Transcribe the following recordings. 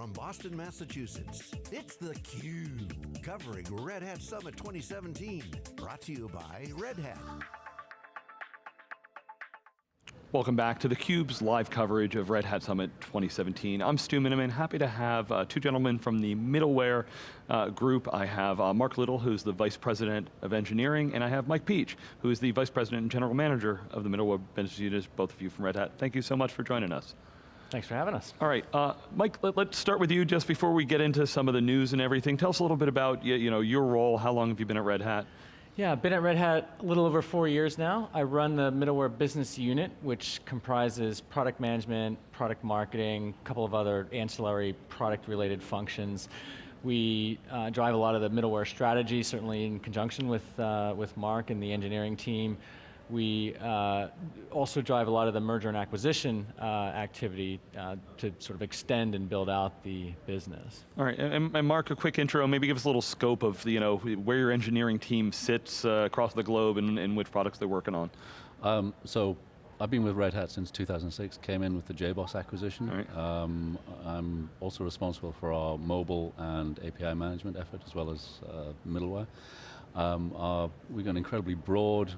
from Boston, Massachusetts, it's theCUBE, covering Red Hat Summit 2017. Brought to you by Red Hat. Welcome back to theCUBE's live coverage of Red Hat Summit 2017. I'm Stu Miniman, happy to have uh, two gentlemen from the middleware uh, group. I have uh, Mark Little, who's the Vice President of Engineering, and I have Mike Piech, who is the Vice President and General Manager of the middleware business unit, both of you from Red Hat. Thank you so much for joining us. Thanks for having us. All right, uh, Mike, let, us start with you just before we get into some of the news and everything. Tell us a little bit about you, you know, your role, how long have you been at Red Hat? Yeah, I've been at Red Hat a little over four years now. I run the middleware business unit, which comprises product management, product marketing, a couple of other ancillary product related functions. We uh, drive a lot of the middleware strategy, certainly in conjunction with, uh, with Mark and the engineering team. We uh, also drive a lot of the merger and acquisition uh, activity uh, to sort of extend and build out the business. All right, and, and, Mark, a quick intro, maybe give us a little scope of you know, where your engineering team sits uh, across the globe and, and, which products they're working on. Um, so, I've been with Red Hat since 2006, came in with the JBoss acquisition. Right. Um, I'm also responsible for our mobile and API management effort as well as uh, middleware. Um, our, we've got an incredibly broad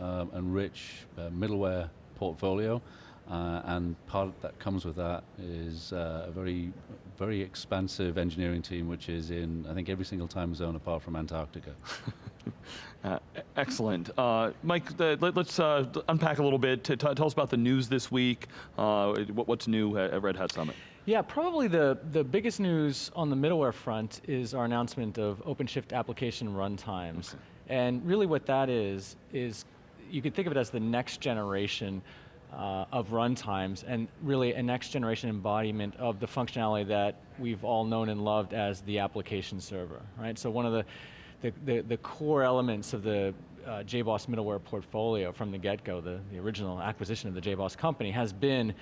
um, and rich uh, middleware portfolio. Uh, and part that comes with that is uh, a very, very expansive engineering team, which is in, I think, every single time zone apart from Antarctica. uh, excellent. Uh, Mike, the, let, us uh, unpack a little bit. tell us about the news this week. What, what's new at, at Red Hat Summit? Yeah, probably the, the biggest news on the middleware front is our announcement of OpenShift application runtimes. Okay. And really what that is, is you could think of it as the next generation uh, of runtimes and really a next generation embodiment of the functionality that we've all known and loved as the application server, right? So one of the, the, the, the core elements of the uh, JBoss middleware portfolio from the get-go, the, the original acquisition of the JBoss company has been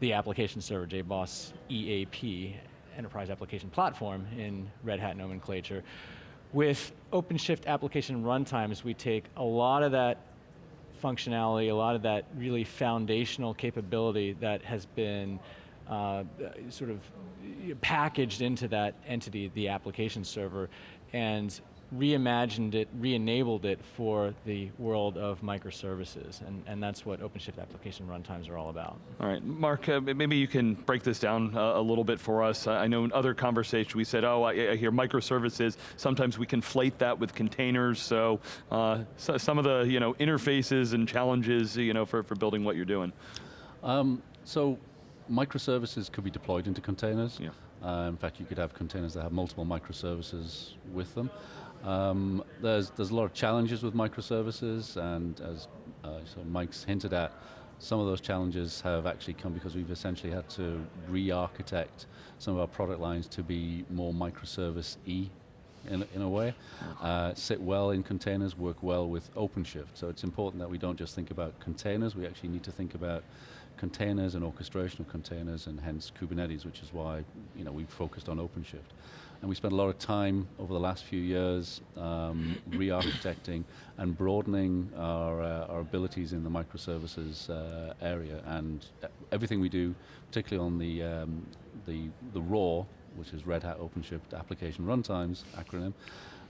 the application server, JBoss EAP, Enterprise Application Platform in Red Hat nomenclature. With OpenShift application runtimes, we take a lot of that functionality, a lot of that really foundational capability that has been uh, sort of packaged into that entity, the application server, and reimagined it, re-enabled it for the world of microservices, and, and that's what OpenShift application runtimes are all about. All right, Mark, uh, maybe you can break this down uh, a little bit for us. I know in other conversations we said, oh, I, I hear microservices, sometimes we conflate that with containers, so, uh, so, some of the you know, interfaces and challenges you know, for, for building what you're doing. Um, so, microservices could be deployed into containers. Yeah. Uh, in fact, you could have containers that have multiple microservices with them. Um, there's, there's a lot of challenges with microservices, and as uh, so Mike's hinted at, some of those challenges have actually come because we've essentially had to re-architect some of our product lines to be more microservice-y in, in a way, uh, sit well in containers, work well with OpenShift. So it's important that we don't just think about containers, we actually need to think about containers and orchestration of containers and hence Kubernetes, which is why you know, we've focused on OpenShift. And we spent a lot of time over the last few years um, re-architecting and broadening our, uh, our abilities in the microservices uh, area. And everything we do, particularly on the, um, the, the RHOAR, which is Red Hat OpenShift Application Runtimes acronym,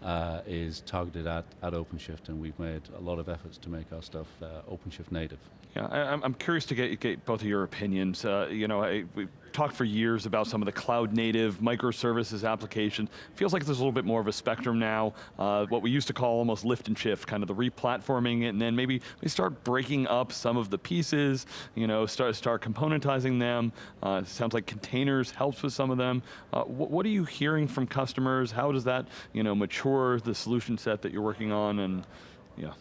uh, is targeted at, at OpenShift and we've made a lot of efforts to make our stuff uh, OpenShift native. Yeah, I, am curious to get, get, both of your opinions. Uh, you know, I, we talked for years about some of the cloud native microservices applications. Feels like there's a little bit more of a spectrum now. Uh, what we used to call almost lift and shift, kind of the replatforming, and then maybe we start breaking up some of the pieces. You know, start start componentizing them. Uh, sounds like containers helps with some of them. Uh, wh what are you hearing from customers? How does that, you know, mature the solution set that you're working on? And yeah.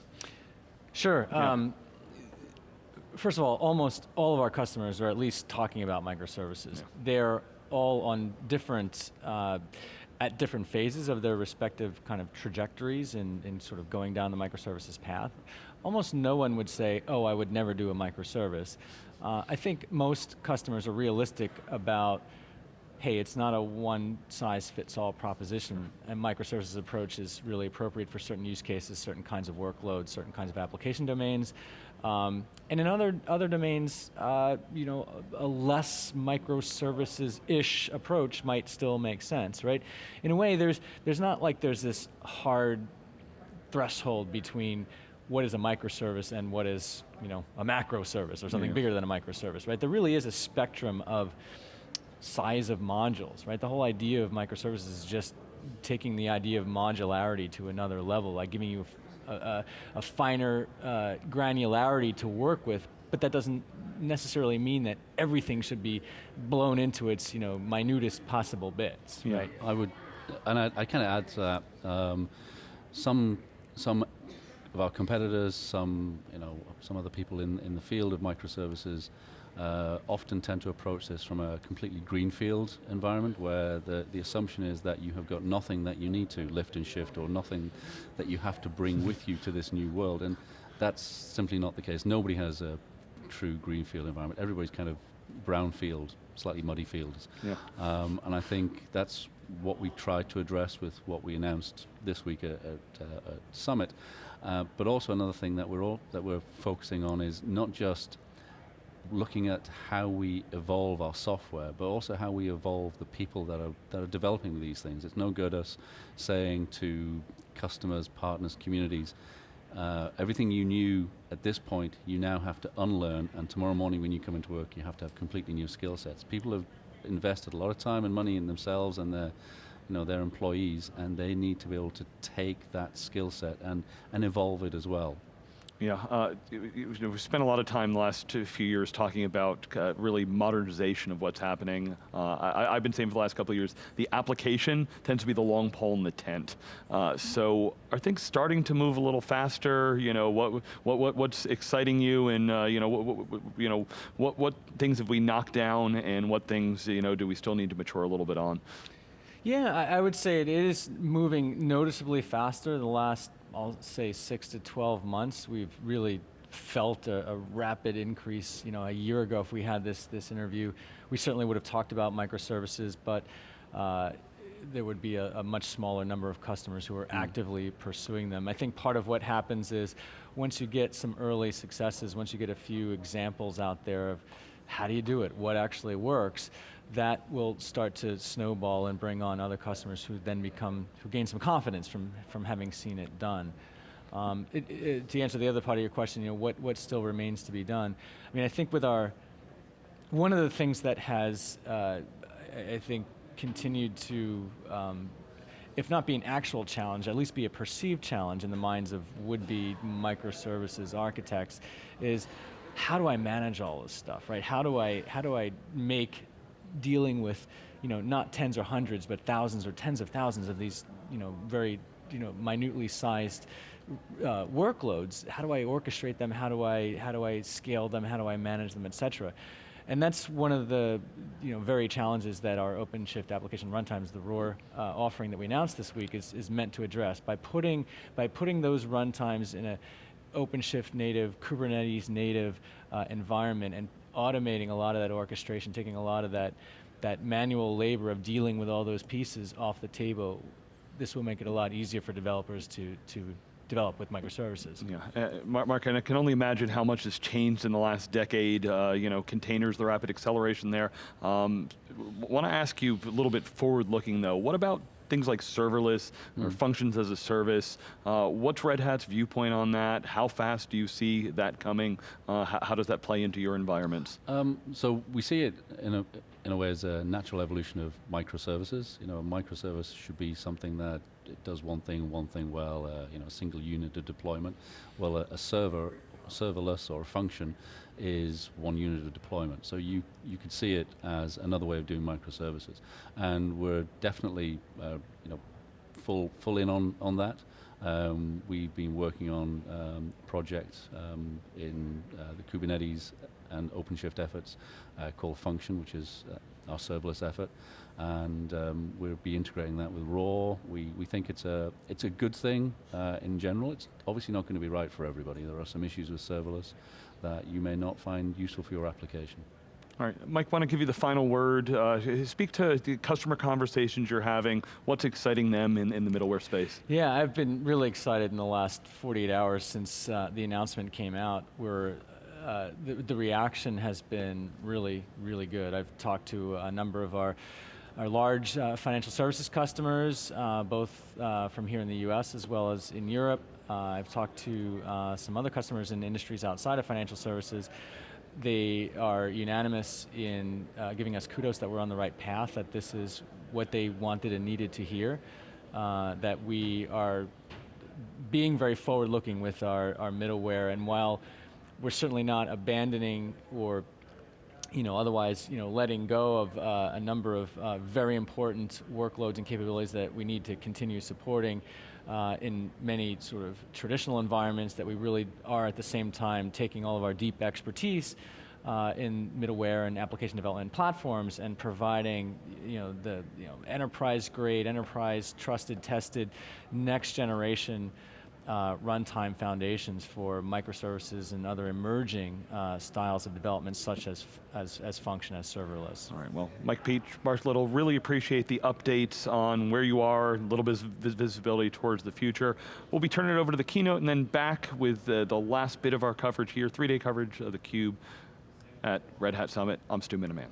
Sure. Yeah. Um, first of all, almost all of our customers are at least talking about microservices. Yeah. They're all on different, uh, at different phases of their respective kind of trajectories in, in sort of going down the microservices path. Almost no one would say, oh, I would never do a microservice. Uh, I think most customers are realistic about hey, it's not a one size fits all proposition, and microservices approach is really appropriate for certain use cases, certain kinds of workloads, certain kinds of application domains. Um, and in other, other domains, uh, you know, a, a less microservices-ish approach might still make sense, right? In a way, there's, there's not like there's this hard threshold between what is a microservice and what is you know, a macro service or something yeah. bigger than a microservice, right? There really is a spectrum of size of modules, right? The whole idea of microservices is just taking the idea of modularity to another level, like giving you a, a, a finer uh, granularity to work with, but that doesn't necessarily mean that everything should be blown into its you know, minutest possible bits, yeah. right? I would, and I, I kind of add to that, um, some, some of our competitors, some, you know, some other people in, in the field of microservices uh, often tend to approach this from a completely greenfield environment where the, the assumption is that you have got nothing that you need to lift and shift or nothing that you have to bring with you to this new world. And that's simply not the case. Nobody has a true greenfield environment. Everybody's kind of brownfield, slightly muddy fields. Yeah. Um, and I think that's what we tried to address with what we announced this week at, at, uh, at Summit. Uh, but also another thing that we're all, that we're focusing on is not just looking at how we evolve our software, but also how we evolve the people that are that are developing these things. It's no good us saying to customers, partners, communities, uh, everything you knew at this point, you now have to unlearn, and tomorrow morning when you come into work, you have to have completely new skill sets. People have invested a lot of time and money in themselves and their you know, their employees, and they need to be able to take that skill set and, and evolve it as well. Yeah, uh, we've spent a lot of time the last few years talking about uh, really modernization of what's happening. Uh, I, have been saying for the last couple of years, the application tends to be the long pole in the tent. Uh, so are things starting to move a little faster? You know, what, what, what what's exciting you and uh, you know, what, what, you know, what, what things have we knocked down and what things you know, do we still need to mature a little bit on? Yeah, I, I would say it is moving noticeably faster the last I'll say six to 12 months, we've really felt a, a, rapid increase. You know, a year ago, if we had this this interview, we certainly would have talked about microservices, but uh, there would be a, a, much smaller number of customers who are mm. actively pursuing them. I think part of what happens is once you get some early successes, once you get a few examples out there of how do you do it, what actually works, that will start to snowball and bring on other customers who then become, who gain some confidence from, from having seen it done. Um, it, it, to answer the other part of your question, you know, what, what still remains to be done? I mean, I think with our, one of the things that has, uh, I think, continued to, um, if not be an actual challenge, at least be a perceived challenge in the minds of would-be microservices architects, is how do I manage all this stuff, right? How do I, how do I make dealing with, you know, not tens or hundreds, but thousands or tens of thousands of these, you know, very, you know, minutely sized uh, workloads. How do I orchestrate them? How do I, how do I scale them? How do I manage them, et cetera? And that's one of the you know, very challenges that our OpenShift application runtimes, the RHOAR uh, offering that we announced this week is, is meant to address. By putting, by putting those runtimes in a OpenShift native, Kubernetes native uh, environment and automating a lot of that orchestration, taking a lot of that, that manual labor of dealing with all those pieces off the table, this will make it a lot easier for developers to, to develop with microservices. Yeah, uh, Mark, I can only imagine how much has changed in the last decade. Uh, you know, containers, the rapid acceleration there. Um, Want to ask you a little bit forward-looking though. What about things like serverless mm. or hmm. functions as a service. Uh, what's Red Hat's viewpoint on that? How fast do you see that coming? Uh, how, how, does that play into your environments? Um, so we see it in a, in a way as a natural evolution of microservices. You know, a microservice should be something that it does one thing, one thing well, uh, you know, a single unit of deployment. Well, a, a server, serverless or a function is one unit of deployment. So you, you could see it as another way of doing microservices. And we're definitely uh, you know, full, full in on, on that. Um, we've been working on um, projects um, in uh, the Kubernetes and OpenShift efforts uh, called Funktion, which is uh, our serverless effort. And um, we'll be integrating that with RHOAR. We, we think it's a, it's a good thing uh, in general. It's obviously not going to be right for everybody. There are some issues with serverless that you may not find useful for your application. All right, Mike, want to give you the final word. Uh, speak to the customer conversations you're having, what's exciting them in, in the middleware space. Yeah, I've been really excited in the last 48 hours since uh, the announcement came out, where uh, the, the reaction has been really, really good. I've talked to a number of our our large uh, financial services customers, uh, both uh, from here in the US as well as in Europe. Uh, I've talked to uh, some other customers in industries outside of financial services. They are unanimous in uh, giving us kudos that we're on the right path, that this is what they wanted and needed to hear, that we are being very forward looking with our, our middleware, and while we're certainly not abandoning or you know, otherwise, you know, letting go of uh, a number of uh, very important workloads and capabilities that we need to continue supporting uh, in many sort of traditional environments that we really are at the same time taking all of our deep expertise uh, in middleware and application development platforms and providing you know, the you know, enterprise grade, enterprise trusted, tested, next generation uh, runtime foundations for microservices and other emerging uh, styles of development such as, as, as function as serverless. All right, well, Mike Piech, Mark Little, really appreciate the updates on where you are, a little bit of visibility towards the future. We'll be turning it over to the keynote and then back with uh, the last bit of our coverage here, three-day coverage of theCUBE at Red Hat Summit. I'm Stu Miniman.